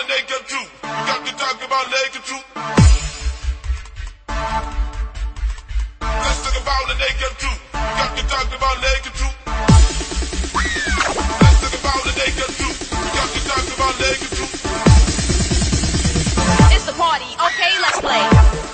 the naked truth. We got to talk about naked truth. Let's talk about the naked truth. We got to talk about naked truth. Let's talk about the naked truth. Got to talk about naked truth. It's party, okay? Let's play.